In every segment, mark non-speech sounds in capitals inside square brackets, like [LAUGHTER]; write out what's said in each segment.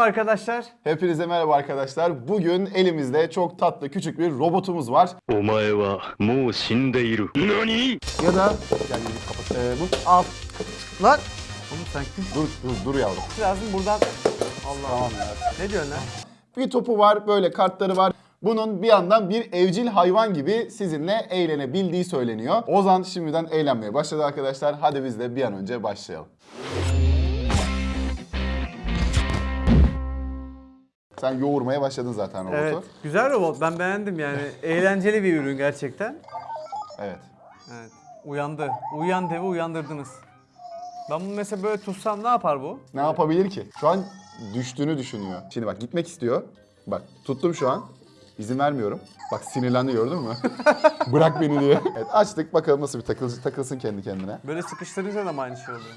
Merhaba arkadaşlar. Hepinize merhaba arkadaşlar. Bugün elimizde çok tatlı küçük bir robotumuz var. Omae wa mou shindeiru. Nani? Ya da yani e, bu al. Lan. Oğlum sen kim? Dur dur dur yavrum. Lazım buradan. Allah tamam ya. Ne diyorsun lan? Bir topu var, böyle kartları var. Bunun bir yandan bir evcil hayvan gibi sizinle eğlenebildiği söyleniyor. Ozan şimdiden eğlenmeye başladı arkadaşlar. Hadi biz de bir an önce başlayalım. Sen yoğurmaya başladın zaten robotu. Evet. Güzel robot. Ben beğendim yani. [LAUGHS] Eğlenceli bir ürün gerçekten. Evet. Evet. Uyandı. Uyan devi uyandırdınız. Ben bunu mesela böyle tutsam ne yapar bu? Ne yapabilir ki? Şu an düştüğünü düşünüyor. Şimdi bak gitmek istiyor. Bak tuttum şu an. İzin vermiyorum. Bak sinirlendi gördün mü? [LAUGHS] Bırak beni diye. Evet açtık bakalım nasıl bir takılsın, takılsın kendi kendine. Böyle sıkıştırınca da mı aynı şey oluyor?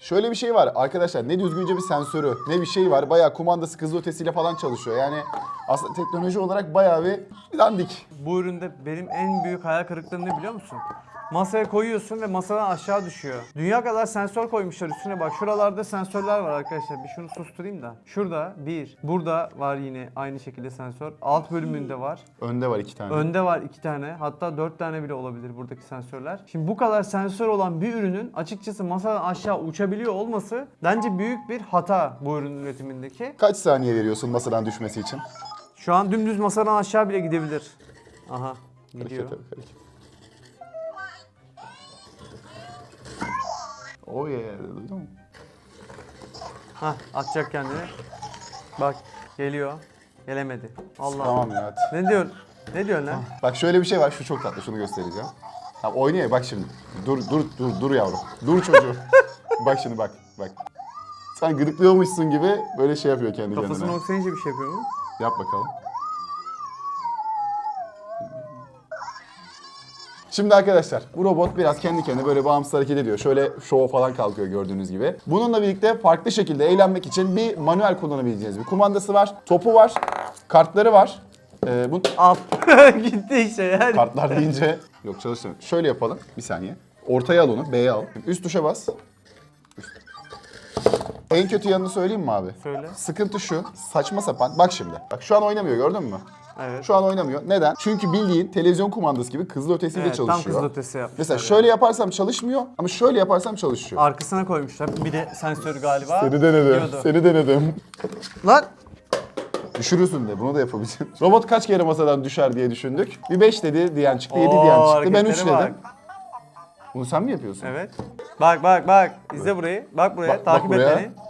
Şöyle bir şey var arkadaşlar ne düzgünce bir sensörü ne bir şey var. Bayağı kumandası hızlı ötesiyle falan çalışıyor. Yani aslında teknoloji olarak bayağı bir dandik. Bu üründe benim en büyük hayal kırıklığım ne biliyor musun? Masaya koyuyorsun ve masadan aşağı düşüyor. Dünya kadar sensör koymuşlar üstüne bak. Şuralarda sensörler var arkadaşlar. Bir şunu susturayım da. Şurada bir. Burada var yine aynı şekilde sensör. Alt bölümünde var. Önde var iki tane. Önde var iki tane. Hatta dört tane bile olabilir buradaki sensörler. Şimdi bu kadar sensör olan bir ürünün açıkçası masadan aşağı uçabiliyor olması bence büyük bir hata bu ürünün üretimindeki. Kaç saniye veriyorsun masadan düşmesi için? Şu an dümdüz masadan aşağı bile gidebilir. Aha. Gidiyor. Hareket, hareket. Oh yeah, duydun mu? Hah atacak kendini. Bak geliyor. Gelemedi. Allah. Tamam ya hadi. Ne diyorsun? Ne diyorsun lan? Bak şöyle bir şey var, şu çok tatlı, şunu göstereceğim. Tamam oynuyor ya, bak şimdi. Dur, dur, dur, dur yavrum. Dur çocuğum. [LAUGHS] bak şimdi bak, bak. Sen gıdıklıyormuşsun gibi böyle şey yapıyor kendi Kafasını kendine. okşayınca bir şey yapıyor mu? Yap bakalım. Şimdi arkadaşlar bu robot biraz kendi kendine böyle bağımsız hareket ediyor. Şöyle şov falan kalkıyor gördüğünüz gibi. Bununla birlikte farklı şekilde eğlenmek için bir manuel kullanabileceğiniz bir kumandası var. Topu var. Kartları var. Ee, bu Al. [LAUGHS] Gitti işte yani. kartlar deyince yok çalıştırmıyor. Şöyle yapalım. Bir saniye. Ortaya al onu. B'ye al. Üst tuşa bas. Üst. En kötü yanını söyleyeyim mi abi? Söyle. Sıkıntı şu. Saçma sapan. Bak şimdi. Bak şu an oynamıyor gördün mü? Evet. Şu an oynamıyor. Neden? Çünkü bildiğin televizyon kumandası gibi hızlı ötesiyle Evet, tam çalışıyor. kızıl ötesi yapmışlar. Mesela yani. şöyle yaparsam çalışmıyor ama şöyle yaparsam çalışıyor. Arkasına koymuşlar. Bir de sensör galiba. Seni denedim. Diyordu. Seni denedim. Lan. Düşürürsün de bunu da yapabileceğim. Robot kaç kere masadan düşer diye düşündük. Bir 5 dedi diyen çıktı, 7 Oo, diyen çıktı. Ben 3 hareketlere dedim. Bunu sen mi yapıyorsun? Evet. Bak bak bak. İzle burayı. Bak buraya. Bak- bak Takip buraya. et beni.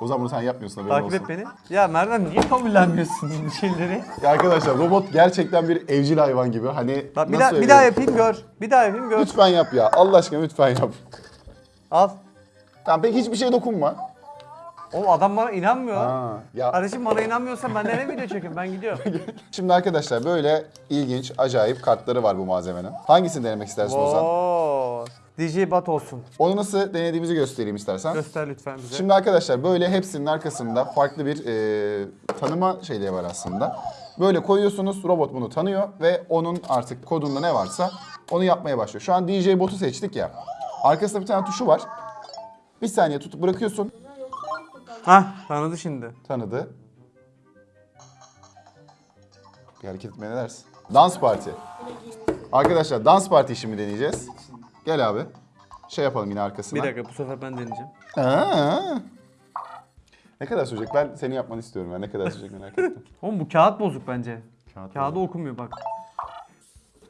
O zaman bunu sen yapmıyorsun haberin Takip olsun. et beni. Ya Merdan niye kabullenmiyorsun bu şeyleri? Ya arkadaşlar robot gerçekten bir evcil hayvan gibi. Hani Bak bir nasıl daha bir daha yapayım gör. Bir daha yapayım gör. Lütfen yap ya. Allah aşkına lütfen yap. Al. Tamam peki hiçbir şeye dokunma. Oğlum adam bana inanmıyor. Ha, ya Kardeşim bana inanmıyorsan ben ne video çekeyim ben gidiyorum. [LAUGHS] Şimdi arkadaşlar böyle ilginç, acayip kartları var bu malzemenin. Hangisini denemek istersin Ozan? DJ Bat olsun. Onu nasıl denediğimizi göstereyim istersen. Göster lütfen bize. Şimdi arkadaşlar böyle hepsinin arkasında farklı bir e, tanıma şeyleri var aslında. Böyle koyuyorsunuz, robot bunu tanıyor ve onun artık kodunda ne varsa onu yapmaya başlıyor. Şu an DJ botu seçtik ya. Arkasında bir tane tuşu var. Bir saniye tutup bırakıyorsun. Hah tanıdı şimdi. Tanıdı. Bir hareket etmeye ne dersin? Dans parti. Arkadaşlar dans parti şimdi deneyeceğiz. Gel abi. Şey yapalım yine arkasına. Bir dakika bu sefer ben deneyeceğim. Aa. Ne kadar sürecek? Ben seni yapmanı istiyorum ya. Ne kadar sürecek merak ettim. [LAUGHS] Oğlum bu kağıt bozuk bence. Kağıt Kağıdı okumuyor bak.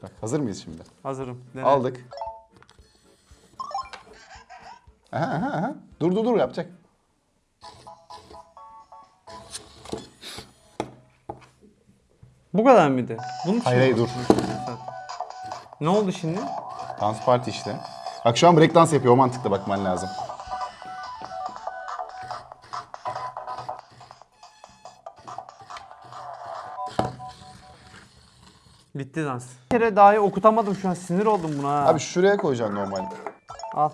Bak, hazır mıyız şimdi? Hazırım. Dene. Aldık. Aha, aha, aha. Dur dur dur yapacak. Bu kadar mıydı? Bunun için Hayır, hayır, dur. Ne oldu şimdi? Dans parti işte. Bak şu an break dans yapıyor. O mantıkla bakman lazım. Bitti dans. Bir kere dahi okutamadım şu an sinir oldum buna ha. Abi şuraya koyacaksın normal. Al.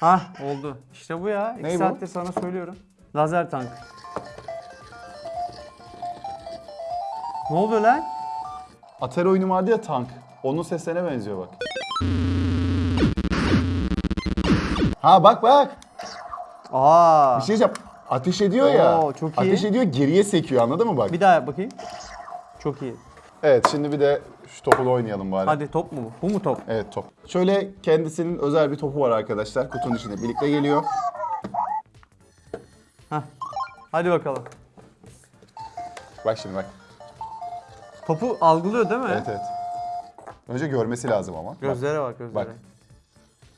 Hah oldu. İşte bu ya. İki Ney bu? saattir sana söylüyorum. Lazer tank. Ne oluyor lan? Atari oyunu vardı ya tank. Onun seslerine benziyor bak. Ha bak bak. Aa. Bir şey yap. ateş ediyor ya. Oo, çok iyi. Ateş ediyor geriye sekiyor anladın mı bak? Bir daha bakayım. Çok iyi. Evet şimdi bir de şu topunu oynayalım bari. Hadi top mu bu? Bu mu top? Evet top. Şöyle kendisinin özel bir topu var arkadaşlar. Kutunun içinde birlikte geliyor. Heh. Hadi bakalım. Bak şimdi bak. Topu algılıyor değil mi? Evet evet. Önce görmesi lazım ama. Bak Gözlere bak gözlere. Bak.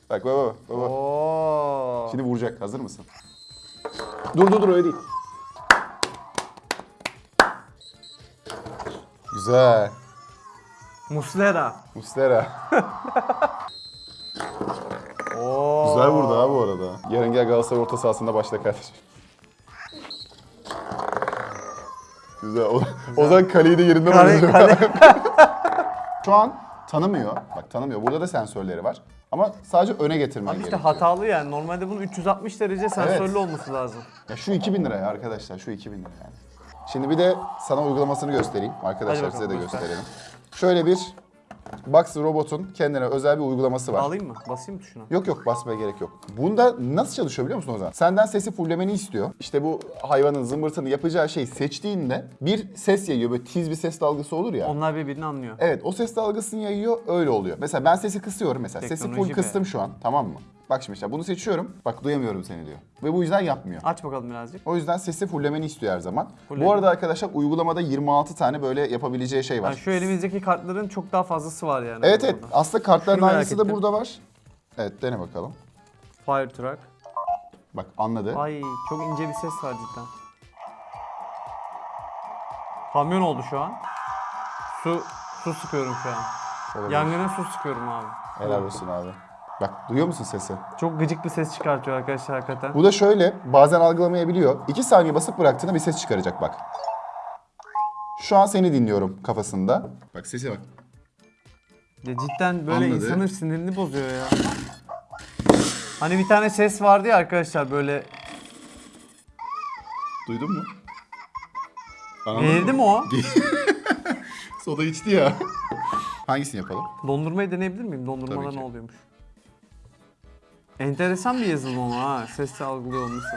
bak baba baba. Oo. Şimdi vuracak. Hazır mısın? Dur dur dur öyle değil. Güzel. Muslera. Muslera. [LAUGHS] Oo. Güzel vurdu ha bu arada. Yarın gel Galatasaray orta sahasında başla kardeşim. Güzel. O, o zaman kaleyi de yerinden Kale, kale. [LAUGHS] Şu an tanımıyor. Bak tanımıyor. Burada da sensörleri var. Ama sadece öne getirmen Abi işte gerekiyor. hatalı yani. Normalde bunun 360 derece sensörlü Evet. olması lazım. Ya şu 2000 liraya arkadaşlar. Şu 2000 lira yani. Şimdi bir de sana uygulamasını göstereyim. Arkadaşlar Hadi size bakalım, de göster. gösterelim. Şöyle bir Box robotun kendine özel bir uygulaması var. Alayım mı? Basayım mı tuşuna? Yok yok basmaya gerek yok. Bunda nasıl çalışıyor biliyor musun Ozan? Senden sesi fullemeni istiyor. İşte bu hayvanın zımbırtını yapacağı şeyi seçtiğinde bir ses yayıyor. Böyle tiz bir ses dalgası olur ya. Onlar birbirini anlıyor. Evet o ses dalgasını yayıyor öyle oluyor. Mesela ben sesi kısıyorum mesela. Sesi full Teknoloji be. kıstım şu an tamam mı? Bak şimdi işte bunu seçiyorum. Bak duyamıyorum seni diyor. Ve bu yüzden yapmıyor. Aç bakalım birazcık. O yüzden sesi fullemeni istiyor her zaman. Fulledim. Bu arada arkadaşlar uygulamada 26 tane böyle yapabileceği şey var. Yani şu elimizdeki kartların çok daha fazlası var yani. Evet evet burada. aslında kartların Şunu aynısı da burada var. Evet dene bakalım. Fire truck. Bak anladı. Ay çok ince bir ses var cidden. Kamyon oldu şu an. Su su sıkıyorum şu an. Olabilir. Yangına su sıkıyorum abi. Helal olsun abi. Bak duyuyor musun sesi? Çok gıcık bir ses çıkartıyor arkadaşlar hakikaten. Bu da şöyle bazen algılamayabiliyor. 2 saniye basıp bıraktığında bir ses çıkaracak bak. Şu an seni dinliyorum kafasında. Bak sese bak. Ya cidden böyle Anladı. insanın sinirini bozuyor ya. Hani bir tane ses vardı ya arkadaşlar böyle Duydun mu? Anladın mi o? [LAUGHS] Soda içti ya. Hangisini yapalım? Dondurmayı deneyebilir miyim? Tabii ki. ne oluyormuş? Enteresan bir yazılım ama ha. Sesle algılıyor olması.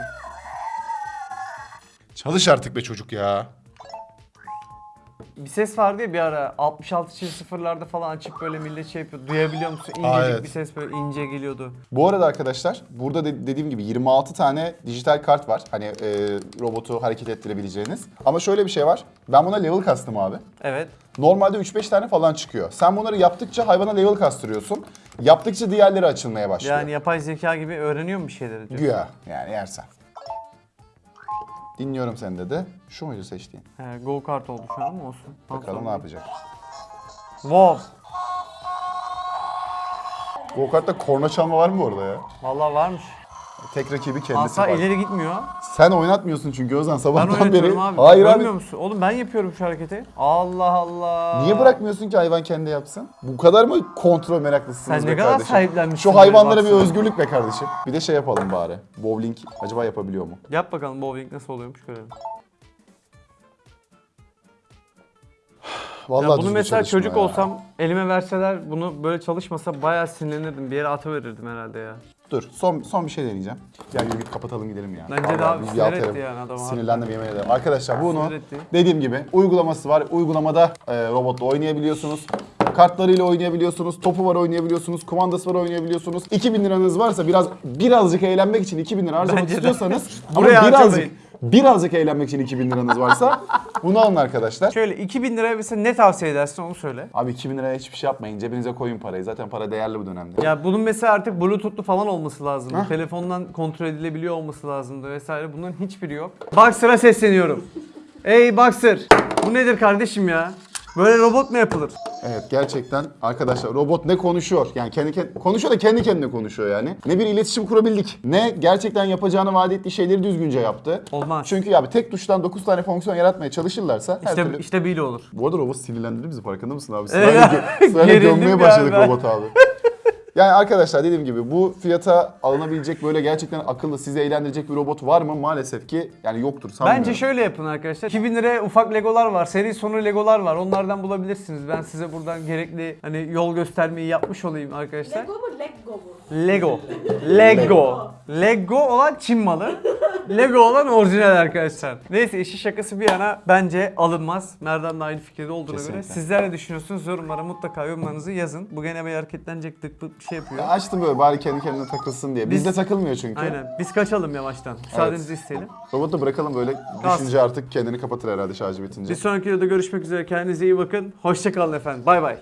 Çalış artık be çocuk ya. Bir ses vardı ya bir ara 66 çift sıfırlarda falan açıp böyle millet şey yapıyor. Duyabiliyor musun? İncecik Aa, evet. bir ses böyle ince geliyordu. Bu arada arkadaşlar burada de- dediğim gibi 26 tane dijital kart var. Hani e, robotu hareket ettirebileceğiniz. Ama şöyle bir şey var. Ben buna level kastım abi. Evet. Normalde 3-5 tane falan çıkıyor. Sen bunları yaptıkça hayvana level kastırıyorsun. Yaptıkça diğerleri açılmaya başlıyor. Yani yapay zeka gibi öğreniyor mu bir şeyleri diyor. Güya yani yersen. Dinliyorum seni dedi. Şu muydu seçtiğin? He, go kart oldu şu an ama olsun. Ondan Bakalım ne sonra- yapacak. Wow. Go kartta korna çalma var mı orada ya? Vallahi varmış. Tek rakibi kendisi Asla var. ileri gitmiyor. Sen oynatmıyorsun çünkü Ben sabahtan beri. oynatıyorum abi. Hayır abi. musun? Oğlum ben yapıyorum şu hareketi. Allah Allah. Niye bırakmıyorsun ki hayvan kendi yapsın? Bu kadar mı kontrol meraklısınız Sen be ne kadar kardeşim? sahiplenmişsin Şu hayvanlara bir özgürlük be kardeşim. Bir de şey yapalım bari. Bowling acaba yapabiliyor mu? Yap bakalım bowling nasıl oluyormuş görelim. Vallahi ya bunu düzgün mesela çalışma çocuk ya. olsam elime verseler bunu böyle çalışmasa bayağı sinirlenirdim. Bir yere atıverirdim herhalde ya. Dur son son bir şey deneyeceğim. Gel yürü git kapatalım gidelim ya. Bence Vallahi daha bir sinir yaltarım. etti yani adam Sinirlendim yemin ederim. Arkadaşlar bunu etti. dediğim gibi uygulaması var. Uygulamada e, robotla oynayabiliyorsunuz. Kartlarıyla oynayabiliyorsunuz. Topu var oynayabiliyorsunuz. Kumandası var oynayabiliyorsunuz. 2000 liranız varsa biraz birazcık eğlenmek için 2000 lira harcamak Bence de. istiyorsanız ama Buraya birazcık harcamayın. Birazcık eğlenmek için 2000 liranız varsa bunu alın arkadaşlar. Şöyle 2000 liraya mesela ne tavsiye edersin onu söyle. Abi 2000 liraya hiçbir şey yapmayın. Cebinize koyun parayı. Zaten para değerli bu dönemde. Ya bunun mesela artık bluetooth'lu falan olması lazım. Telefondan kontrol edilebiliyor olması lazımdı vesaire. Bunların hiçbiri yok. Boxer'a sesleniyorum. Ey Boxer! Bu nedir kardeşim ya? Böyle robot mu yapılır? Evet gerçekten arkadaşlar robot ne konuşuyor? Yani kendi kendi konuşuyor da kendi kendine konuşuyor yani. Ne bir iletişim kurabildik. Ne gerçekten yapacağını vaat ettiği şeyleri düzgünce yaptı. Olmaz. Çünkü ya bir tek tuştan 9 tane fonksiyon yaratmaya çalışırlarsa her İşte, türlü... işte böyle olur. Bu arada robot sinirlendirdi bizi farkında mısın abi? Evet. Sırayla, gö- [LAUGHS] sırayla Gerildim gömmeye ya başladık ben. robot abi. [LAUGHS] Yani arkadaşlar dediğim gibi bu fiyata alınabilecek böyle gerçekten akıllı sizi eğlendirecek bir robot var mı? Maalesef ki yani yoktur sanmıyorum. Bence şöyle yapın arkadaşlar. 2000 liraya ufak legolar var. Seri sonu legolar var. Onlardan bulabilirsiniz. Ben size buradan gerekli hani yol göstermeyi yapmış olayım arkadaşlar. Lego mu Lego mu? Lego. [LAUGHS] Lego. Lego olan Çin malı. Lego olan orijinal arkadaşlar. Neyse işi şakası bir yana bence alınmaz. Merdan da aynı fikirde olduğuna göre. Kesinlikle. Sizler ne düşünüyorsunuz? Yorumlara mutlaka yorumlarınızı yazın. Bu gene bir hareketlenecek tık tık bir şey yapıyor. Ya açtım böyle bari kendi kendine takılsın diye. Bizde Biz- takılmıyor çünkü. Aynen. Biz kaçalım yavaştan. Müsaadenizi isteyelim. Robotu bırakalım böyle düşünce artık kendini kapatır herhalde şarjı bitince. Bir sonraki videoda görüşmek üzere. Kendinize iyi bakın. Hoşçakalın efendim. Bay bay.